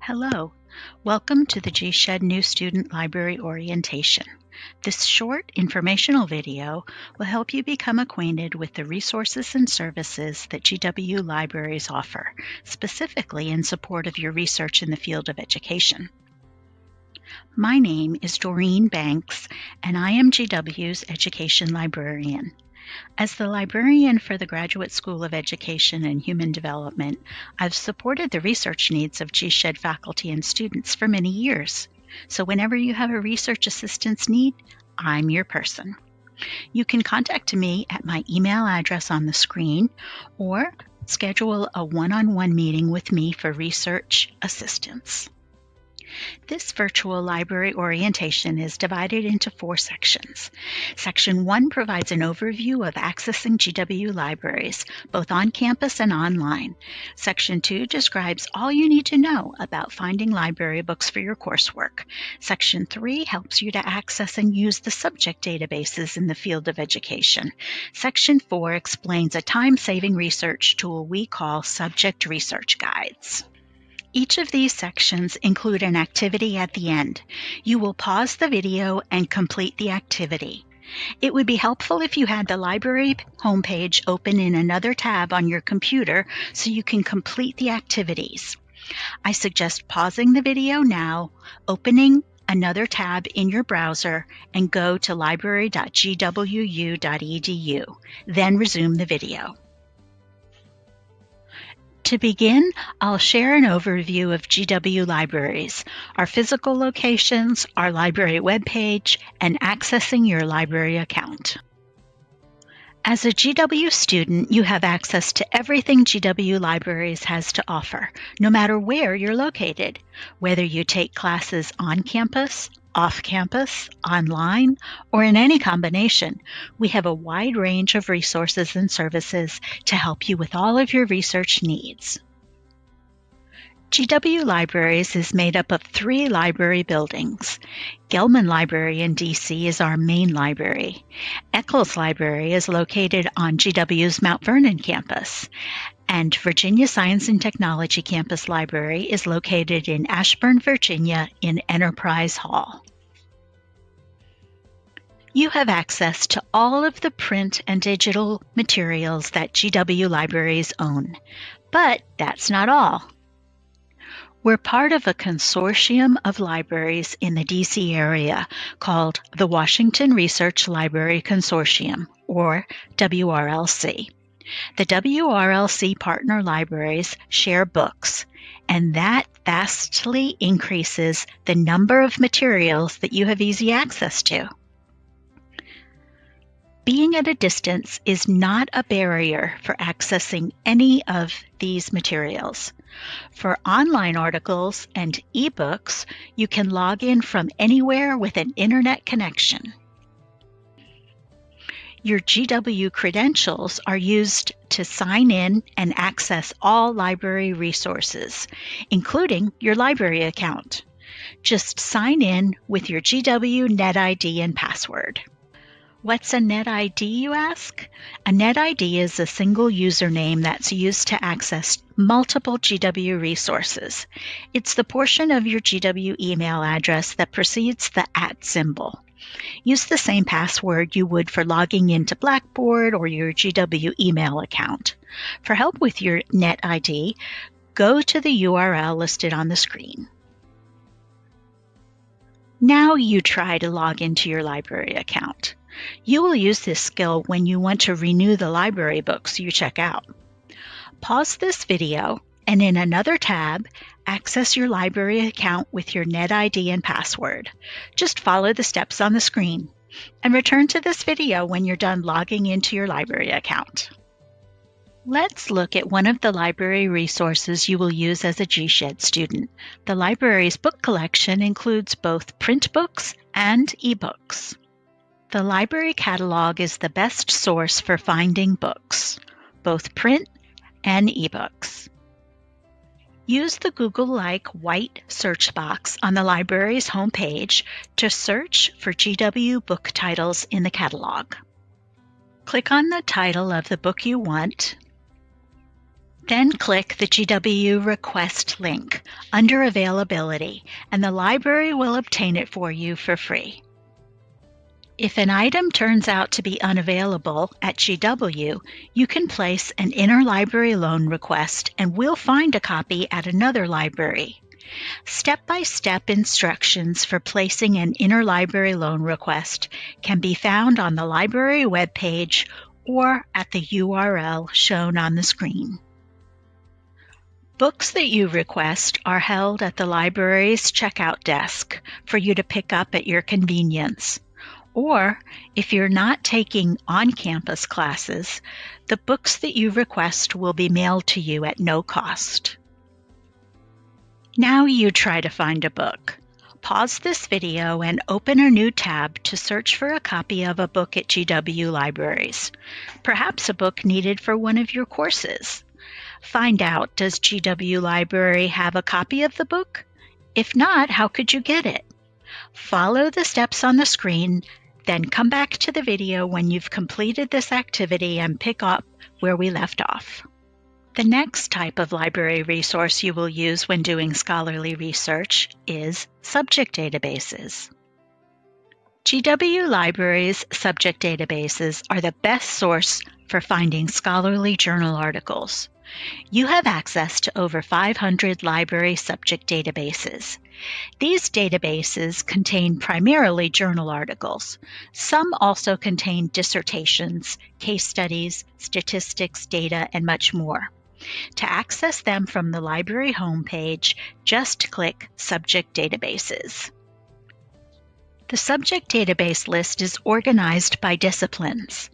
Hello, welcome to the GSEHD New Student Library Orientation. This short informational video will help you become acquainted with the resources and services that GW libraries offer, specifically in support of your research in the field of education. My name is Doreen Banks, and I am GW's Education Librarian. As the librarian for the Graduate School of Education and Human Development, I've supported the research needs of GSEHD faculty and students for many years. So whenever you have a research assistance need, I'm your person. You can contact me at my email address on the screen or schedule a one-on-one meeting with me for research assistance. This virtual library orientation is divided into four sections. Section 1 provides an overview of accessing GW libraries, both on campus and online. Section 2 describes all you need to know about finding library books for your coursework. Section 3 helps you to access and use the subject databases in the field of education. Section 4 explains a time-saving research tool we call Subject Research Guides. Each of these sections include an activity at the end. You will pause the video and complete the activity. It would be helpful if you had the library homepage open in another tab on your computer so you can complete the activities. I suggest pausing the video now, opening another tab in your browser, and go to library.gwu.edu. Then resume the video. To begin, I'll share an overview of GW Libraries, our physical locations, our library webpage, and accessing your library account. As a GW student, you have access to everything GW Libraries has to offer, no matter where you're located, whether you take classes on campus, off campus, online, or in any combination, we have a wide range of resources and services to help you with all of your research needs. GW Libraries is made up of three library buildings. Gelman Library in DC is our main library. Eckles Library is located on GW's Mount Vernon campus, and Virginia Science and Technology Campus Library is located in Ashburn, Virginia in Enterprise Hall. You have access to all of the print and digital materials that GW Libraries own. But that's not all. We're part of a consortium of libraries in the DC area called the Washington Research Library Consortium, or WRLC. The WRLC partner libraries share books, and that vastly increases the number of materials that you have easy access to. Being at a distance is not a barrier for accessing any of these materials. For online articles and ebooks, you can log in from anywhere with an internet connection. Your GW credentials are used to sign in and access all library resources, including your library account. Just sign in with your GW NetID and password. What's a NetID, you ask? A NetID is a single username that's used to access multiple GW resources. It's the portion of your GW email address that precedes the at symbol. Use the same password you would for logging into Blackboard or your GW email account. For help with your NetID, go to the URL listed on the screen. Now you try to log into your library account. You will use this skill when you want to renew the library books you check out. Pause this video and in another tab, access your library account with your NetID and password. Just follow the steps on the screen and return to this video when you're done logging into your library account. Let's look at one of the library resources you will use as a GSEHD student. The library's book collection includes both print books and ebooks. The library catalog is the best source for finding books, both print and ebooks. Use the Google-like white search box on the library's homepage to search for GW book titles in the catalog. Click on the title of the book you want, Then click the GW Request link under Availability, and the library will obtain it for you for free. If an item turns out to be unavailable at GW, you can place an interlibrary loan request and we'll find a copy at another library. Step-by-step instructions for placing an interlibrary loan request can be found on the library webpage or at the URL shown on the screen. Books that you request are held at the library's checkout desk for you to pick up at your convenience. Or, if you're not taking on campus classes, the books that you request will be mailed to you at no cost. Now you try to find a book. Pause this video and open a new tab to search for a copy of a book at GW Libraries, perhaps a book needed for one of your courses. Find out does GW Library have a copy of the book? If not, how could you get it? Follow the steps on the screen, then come back to the video when you've completed this activity and pick up where we left off. The next type of library resource you will use when doing scholarly research is subject databases. GW Libraries subject databases are the best source for finding scholarly journal articles. You have access to over 500 library subject databases. These databases contain primarily journal articles. Some also contain dissertations, case studies, statistics, data, and much more. To access them from the library homepage, just click Subject Databases. The subject database list is organized by disciplines.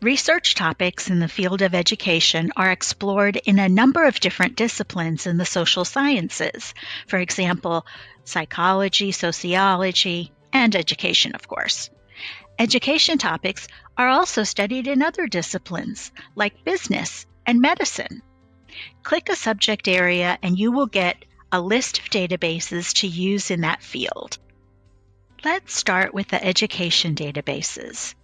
Research topics in the field of education are explored in a number of different disciplines in the social sciences, for example, psychology, sociology, and education, of course. Education topics are also studied in other disciplines, like business and medicine. Click a subject area and you will get a list of databases to use in that field. Let's start with the education databases.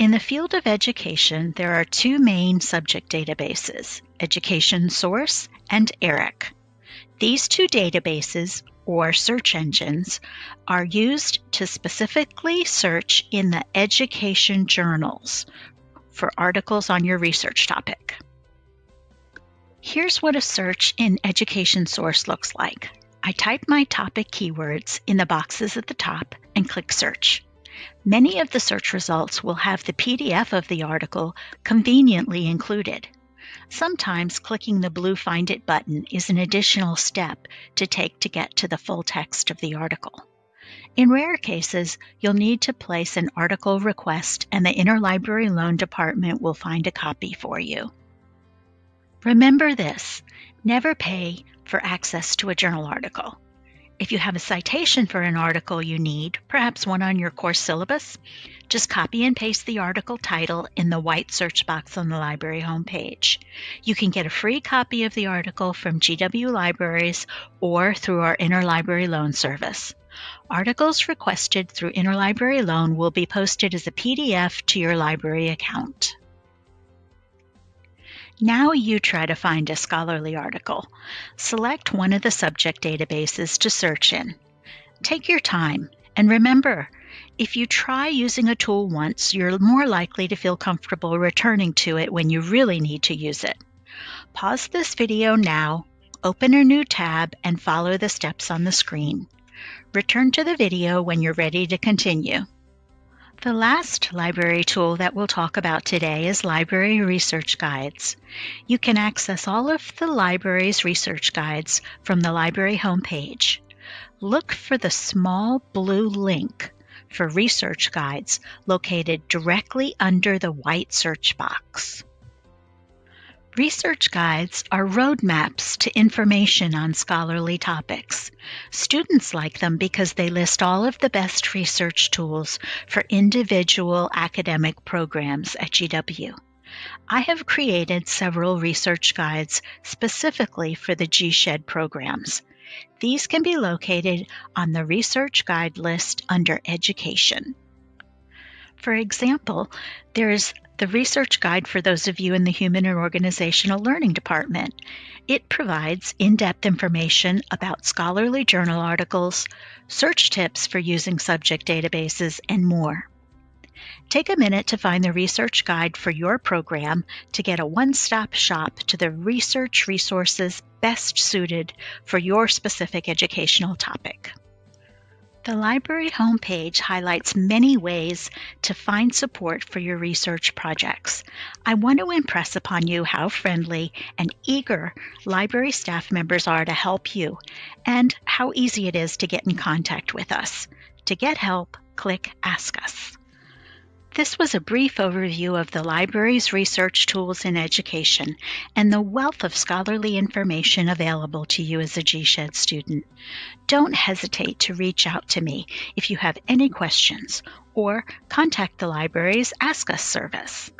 In the field of education, there are two main subject databases, Education Source and ERIC. These two databases, or search engines, are used to specifically search in the education journals for articles on your research topic. Here's what a search in Education Source looks like. I type my topic keywords in the boxes at the top and click Search. Many of the search results will have the PDF of the article conveniently included. Sometimes clicking the blue Find It button is an additional step to take to get to the full text of the article. In rare cases, you'll need to place an article request and the Interlibrary Loan Department will find a copy for you. Remember this never pay for access to a journal article. If you have a citation for an article you need, perhaps one on your course syllabus, just copy and paste the article title in the white search box on the library homepage. You can get a free copy of the article from GW Libraries or through our Interlibrary Loan Service. Articles requested through Interlibrary Loan will be posted as a PDF to your library account. Now you try to find a scholarly article. Select one of the subject databases to search in. Take your time, and remember, if you try using a tool once, you're more likely to feel comfortable returning to it when you really need to use it. Pause this video now, open a new tab, and follow the steps on the screen. Return to the video when you're ready to continue. The last library tool that we'll talk about today is Library Research Guides. You can access all of the library's research guides from the library homepage. Look for the small blue link for research guides located directly under the white search box. Research guides are roadmaps to information on scholarly topics. Students like them because they list all of the best research tools for individual academic programs at GW. I have created several research guides specifically for the GSEHD programs. These can be located on the research guide list under Education. For example, there's the research guide for those of you in the Human and Organizational Learning Department. It provides in depth information about scholarly journal articles, search tips for using subject databases, and more. Take a minute to find the research guide for your program to get a one stop shop to the research resources best suited for your specific educational topic. The library homepage highlights many ways to find support for your research projects. I want to impress upon you how friendly and eager library staff members are to help you and how easy it is to get in contact with us. To get help, click Ask Us. This was a brief overview of the library's research tools in education and the wealth of scholarly information available to you as a GSEHD student. Don't hesitate to reach out to me if you have any questions or contact the library's Ask Us service.